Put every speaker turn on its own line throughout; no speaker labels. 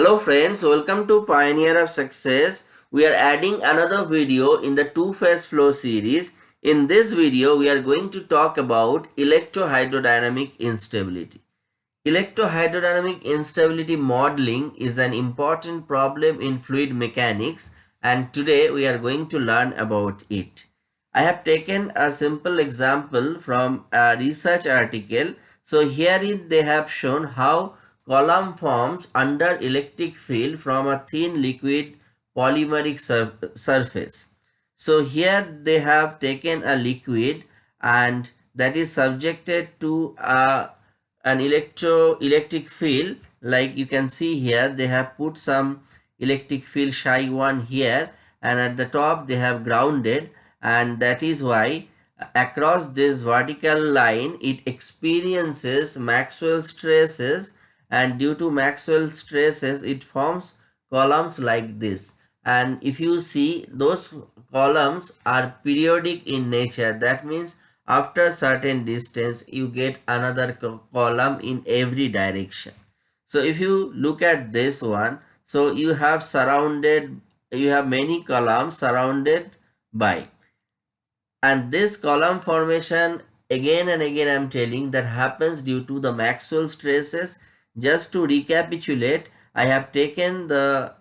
Hello friends, welcome to Pioneer of Success. We are adding another video in the two-phase flow series. In this video, we are going to talk about electrohydrodynamic instability. Electrohydrodynamic instability modeling is an important problem in fluid mechanics and today we are going to learn about it. I have taken a simple example from a research article. So herein they have shown how column forms under electric field from a thin liquid polymeric sur surface. So here they have taken a liquid and that is subjected to a, an electro electric field like you can see here they have put some electric field psi 1 here and at the top they have grounded and that is why across this vertical line it experiences Maxwell stresses and due to Maxwell stresses it forms columns like this. And if you see those columns are periodic in nature. That means after certain distance you get another column in every direction. So if you look at this one so you have surrounded you have many columns surrounded by. And this column formation again and again i'm telling that happens due to the maxwell stresses just to recapitulate, I have taken the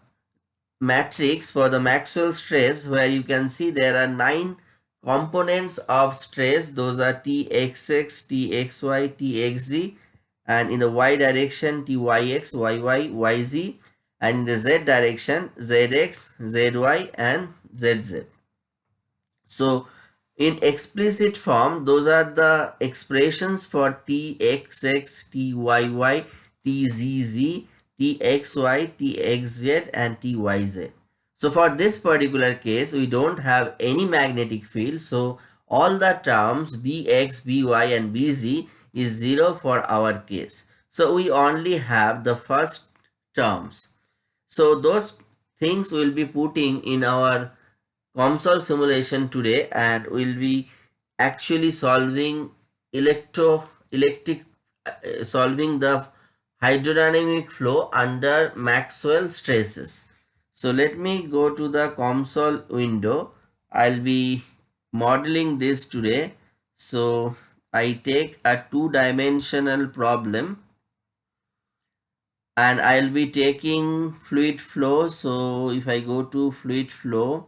matrix for the Maxwell stress where you can see there are nine components of stress. Those are Txx, Txy, Txz and in the y direction Tyx, Yy, Yz and in the z direction Zx, Zy and Zz. So in explicit form, those are the expressions for Txx, Tyy, TZZ, TXY, TXZ and TYZ. So for this particular case, we don't have any magnetic field. So all the terms BX, BY and BZ is 0 for our case. So we only have the first terms. So those things we'll be putting in our COMSOL simulation today and we'll be actually solving electro electric uh, solving the hydrodynamic flow under Maxwell stresses. So let me go to the COMSOL window. I'll be modeling this today. So I take a two-dimensional problem and I'll be taking fluid flow. So if I go to fluid flow,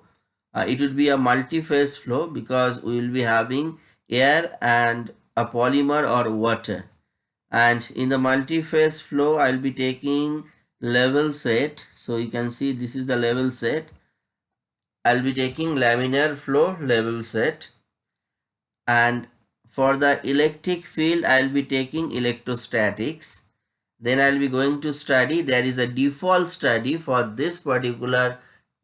uh, it will be a multi-phase flow because we will be having air and a polymer or water and in the multi-phase flow I'll be taking level set. So you can see this is the level set. I'll be taking laminar flow level set. And for the electric field I'll be taking electrostatics. Then I'll be going to study. There is a default study for this particular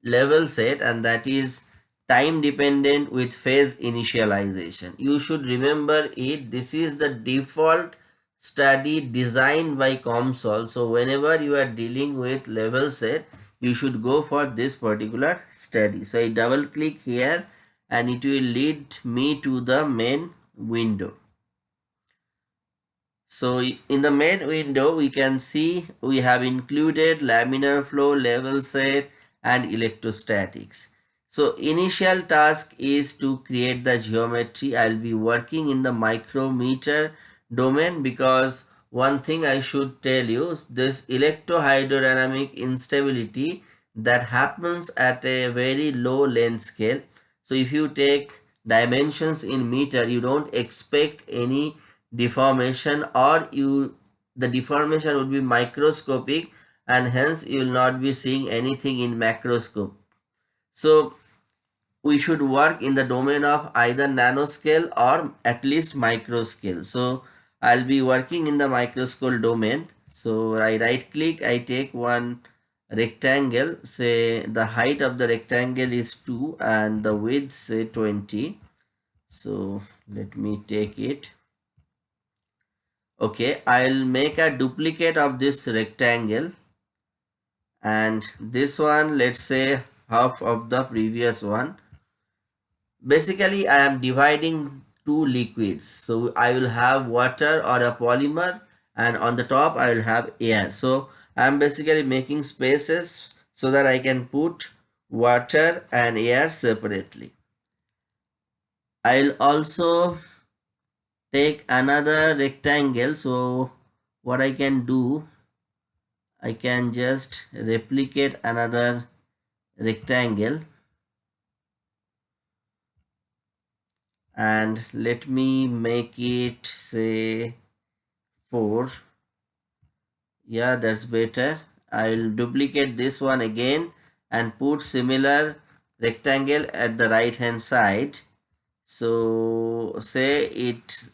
level set and that is time dependent with phase initialization. You should remember it. This is the default study designed by COMSOL. So whenever you are dealing with level set, you should go for this particular study. So I double click here and it will lead me to the main window. So in the main window, we can see we have included laminar flow, level set and electrostatics. So initial task is to create the geometry. I'll be working in the micrometer domain because one thing I should tell you this electrohydrodynamic instability that happens at a very low length scale. So if you take dimensions in meter you don't expect any deformation or you the deformation would be microscopic and hence you will not be seeing anything in macroscope. So we should work in the domain of either nanoscale or at least microscale. So I'll be working in the microscope domain. So I right click, I take one rectangle, say the height of the rectangle is 2 and the width say 20. So let me take it. Okay, I'll make a duplicate of this rectangle and this one let's say half of the previous one. Basically I am dividing two liquids. So I will have water or a polymer and on the top I will have air. So I am basically making spaces so that I can put water and air separately. I'll also take another rectangle so what I can do I can just replicate another rectangle and let me make it say 4 yeah that's better. I'll duplicate this one again and put similar rectangle at the right hand side. So say it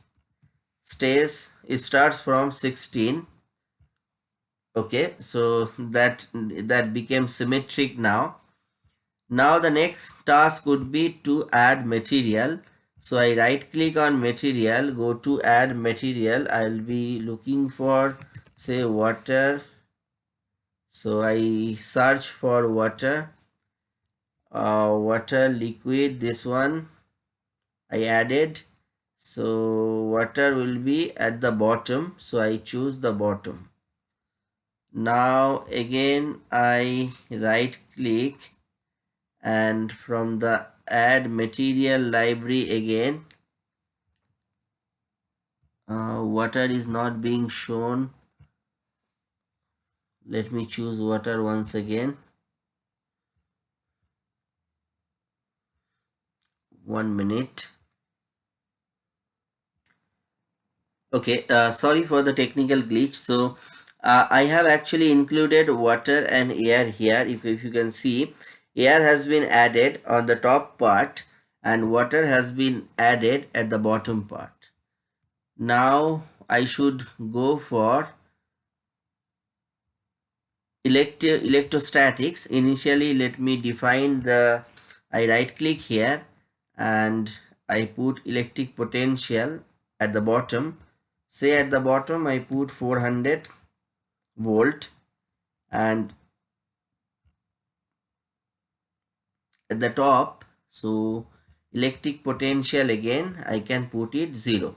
stays it starts from 16 okay so that that became symmetric now. Now the next task would be to add material so i right click on material go to add material. I'll be looking for say water. So i search for water. Uh, water liquid this one i added. So water will be at the bottom. So i choose the bottom. Now again I right click and from the add material library again. Uh, water is not being shown. Let me choose water once again. One minute. Okay uh, sorry for the technical glitch. So uh, I have actually included water and air here if, if you can see air has been added on the top part and water has been added at the bottom part. Now I should go for electro electrostatics. Initially let me define the I right click here and I put electric potential at the bottom. Say at the bottom I put 400 volt and at the top. So electric potential again I can put it 0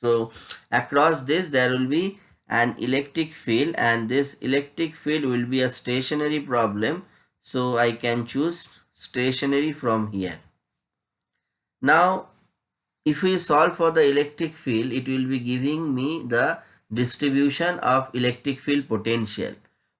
so across this there will be an electric field and this electric field will be a stationary problem. So I can choose stationary from here. Now if we solve for the electric field it will be giving me the distribution of electric field potential.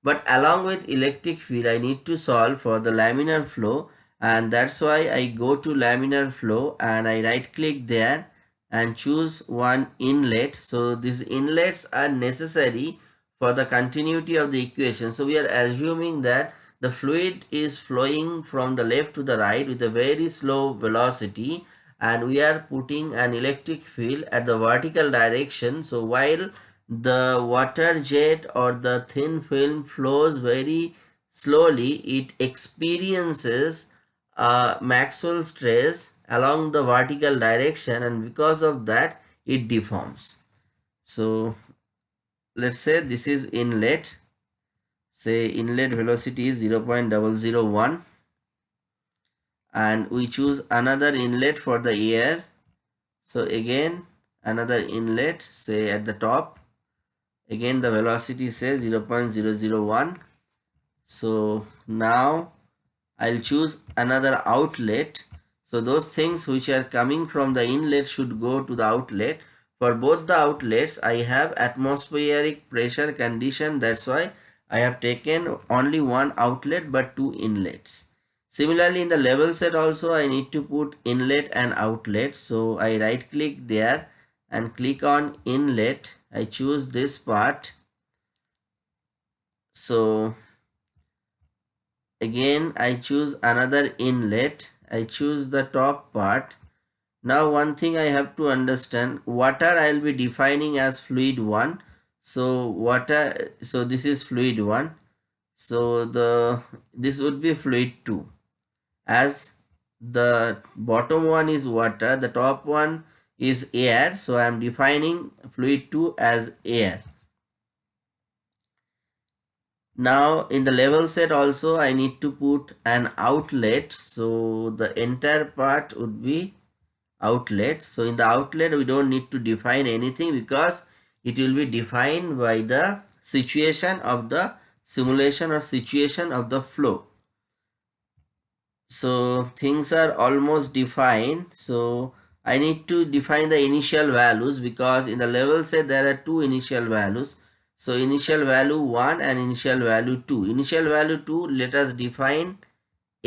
But along with electric field, I need to solve for the laminar flow and that's why I go to laminar flow and I right click there and choose one inlet. So these inlets are necessary for the continuity of the equation. So we are assuming that the fluid is flowing from the left to the right with a very slow velocity and we are putting an electric field at the vertical direction. So while the water jet or the thin film flows very slowly it experiences Uh, a Maxwell stress along the vertical direction and because of that it deforms. So let's say this is inlet. Say inlet velocity is 0 0.001 and we choose another inlet for the air. So again another inlet say at the top. Again the velocity says 0 0.001 so now I'll choose another outlet. So those things which are coming from the inlet should go to the outlet. For both the outlets I have atmospheric pressure condition. That's why I have taken only one outlet but two inlets. Similarly in the level set also I need to put inlet and outlet. So I right click there and click on inlet. I choose this part. So again I choose another inlet. I choose the top part. Now one thing I have to understand water I will be defining as fluid 1 so water so this is fluid 1 so the this would be fluid 2 as the bottom one is water the top one is air. So I am defining fluid 2 as air. Now in the level set also I need to put an outlet. So the entire part would be outlet. So in the outlet we don't need to define anything because it will be defined by the situation of the simulation or situation of the flow. So things are almost defined. So I need to define the initial values because in the level set there are two initial values so initial value 1 and initial value 2 initial value 2 let us define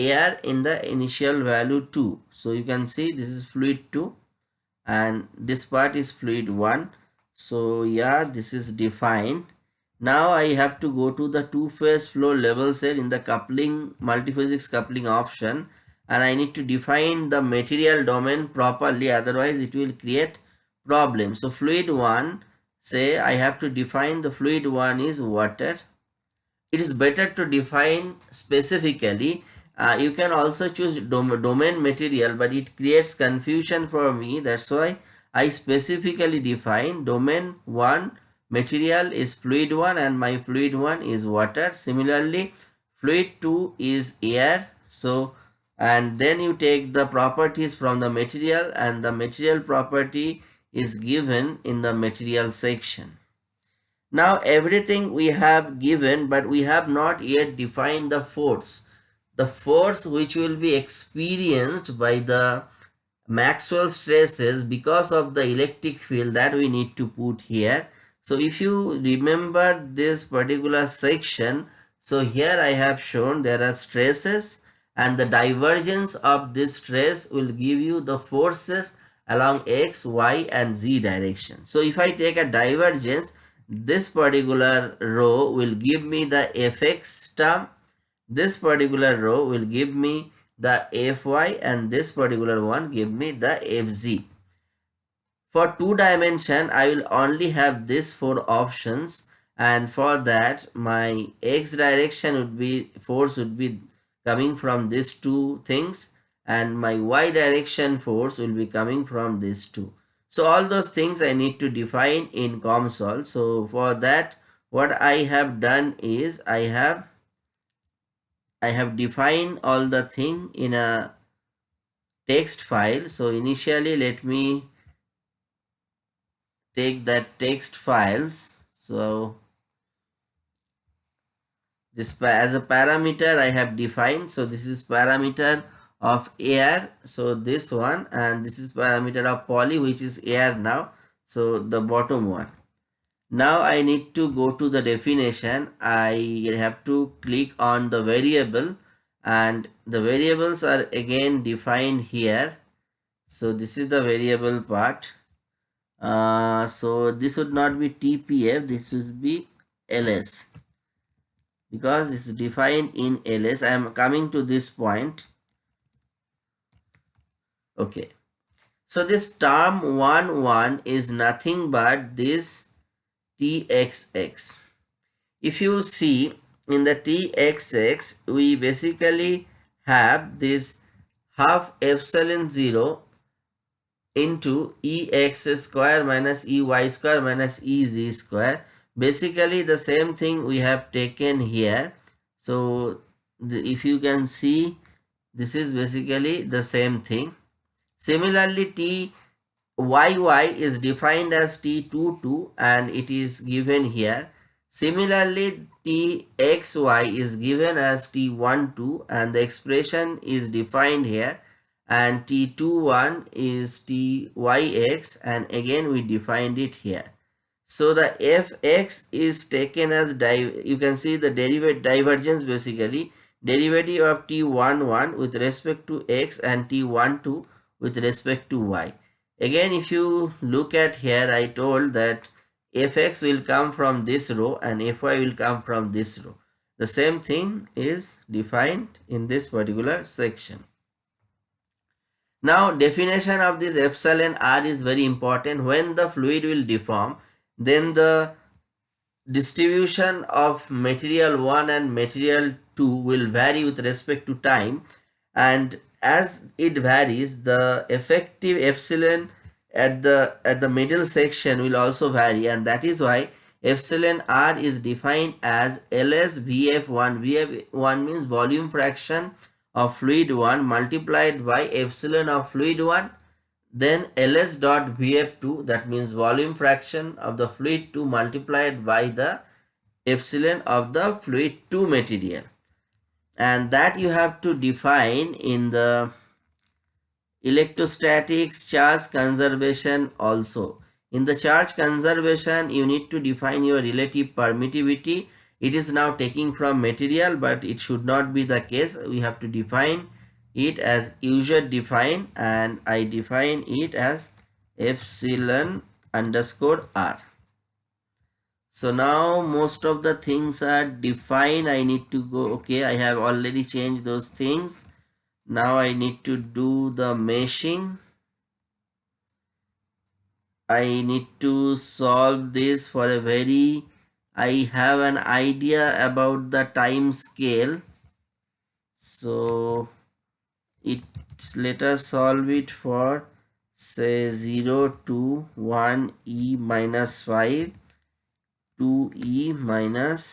air in the initial value 2 so you can see this is fluid 2 and this part is fluid 1 so yeah this is defined. Now I have to go to the two-phase flow level set in the coupling multiphysics coupling option and I need to define the material domain properly. Otherwise it will create problem. So fluid 1 say I have to define the fluid 1 is water. It is better to define specifically. Uh, you can also choose dom domain material but it creates confusion for me that's why I specifically define domain 1 material is fluid 1 and my fluid 1 is water similarly fluid 2 is air so and then you take the properties from the material and the material property is given in the material section. Now everything we have given but we have not yet defined the force. The force which will be experienced by the Maxwell stresses because of the electric field that we need to put here. So if you remember this particular section, so here I have shown there are stresses and the divergence of this stress will give you the forces along x, y and z direction. So if I take a divergence, this particular row will give me the fx term, this particular row will give me the fy and this particular one give me the fz. For two dimension, I will only have this four options and for that my x direction would be force would be coming from these two things and my y direction force will be coming from these two. So all those things I need to define in COMSOL. So for that what I have done is I have I have defined all the thing in a text file. So initially let me take that text files so this as a parameter I have defined so this is parameter of air. So this one and this is parameter of poly which is air now. So the bottom one. Now I need to go to the definition. I have to click on the variable and the variables are again defined here. So this is the variable part. Uh, so this would not be TPF this would be LS because it's defined in LS I am coming to this point okay. So this term 1 1 is nothing but this TXX if you see in the TXX we basically have this half epsilon 0 into ex square minus ey square minus ez square. Basically the same thing we have taken here. So the, if you can see this is basically the same thing similarly t yy is defined as t22 and it is given here. Similarly txy is given as t12 and the expression is defined here. And t21 is tyx and again we defined it here. So the fx is taken as you can see the derivative divergence basically. Derivative of t11 with respect to x and t12 with respect to y. Again if you look at here i told that fx will come from this row and fy will come from this row. The same thing is defined in this particular section. Now definition of this epsilon r is very important. When the fluid will deform, then the distribution of material 1 and material 2 will vary with respect to time. And as it varies the effective epsilon at the at the middle section will also vary and that is why epsilon r is defined as ls vf1 vf1 means volume fraction of fluid 1 multiplied by epsilon of fluid 1 then ls dot vf2 that means volume fraction of the fluid 2 multiplied by the epsilon of the fluid 2 material and that you have to define in the electrostatics charge conservation also. In the charge conservation you need to define your relative permittivity. It is now taking from material but it should not be the case. We have to define it as user define and I define it as epsilon underscore r. So now most of the things are defined. I need to go, okay, I have already changed those things. Now I need to do the meshing. I need to solve this for a very, I have an idea about the time scale. So it let us solve it for say 0 to 1 e minus 5 2 e minus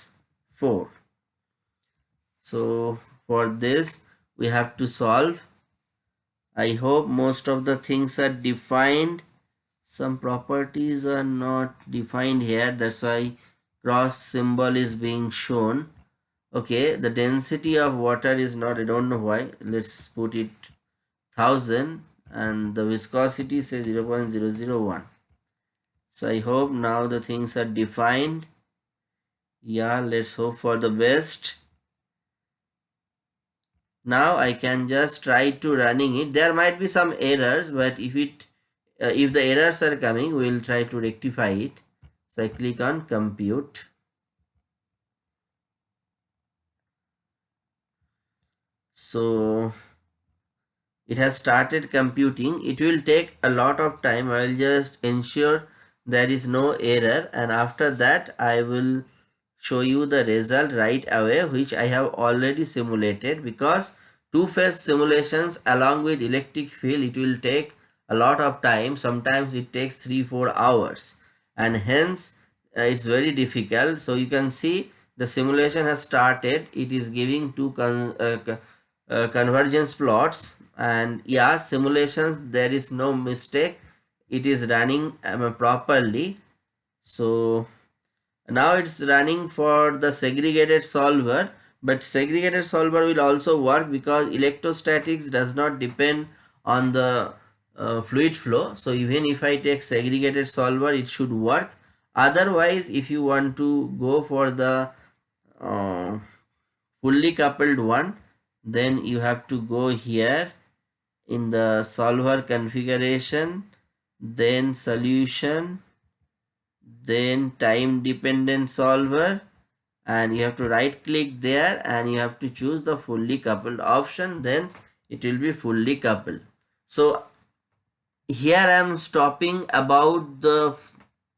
4 so for this we have to solve. I hope most of the things are defined. Some properties are not defined here. That's why cross symbol is being shown. Okay the density of water is not i don't know why. Let's put it 1000 and the viscosity says 0 0.001 so i hope now the things are defined. Yeah let's hope for the best. Now i can just try to running it. There might be some errors but if it uh, if the errors are coming we'll try to rectify it. So i click on compute. So it has started computing. It will take a lot of time. I will just ensure there is no error and after that i will show you the result right away which i have already simulated because two-phase simulations along with electric field it will take a lot of time. Sometimes it takes three four hours and hence uh, it's very difficult. So you can see the simulation has started. It is giving two uh, uh, convergence plots and yeah simulations there is no mistake it is running um, properly. So now it's running for the segregated solver but segregated solver will also work because electrostatics does not depend on the uh, fluid flow. So even if i take segregated solver it should work. Otherwise if you want to go for the uh, fully coupled one then you have to go here in the solver configuration then solution then time dependent solver and you have to right click there and you have to choose the fully coupled option then it will be fully coupled. So here i am stopping about the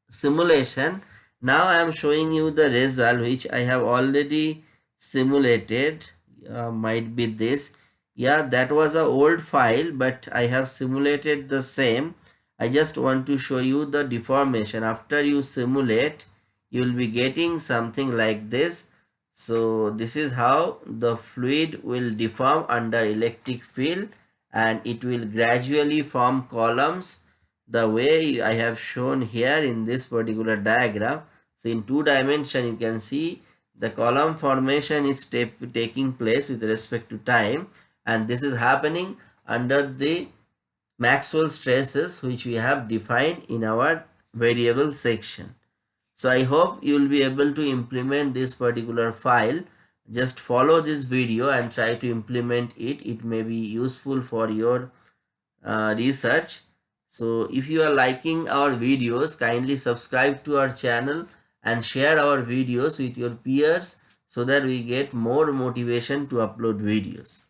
simulation. Now i am showing you the result which i have already simulated. Uh, might be this. Yeah that was a old file but i have simulated the same i just want to show you the deformation after you simulate you will be getting something like this so this is how the fluid will deform under electric field and it will gradually form columns the way I have shown here in this particular diagram. So in two dimension you can see the column formation is taking place with respect to time and this is happening under the Maxwell stresses which we have defined in our variable section. So I hope you will be able to implement this particular file. Just follow this video and try to implement it. It may be useful for your uh, research. So if you are liking our videos, kindly subscribe to our channel and share our videos with your peers so that we get more motivation to upload videos.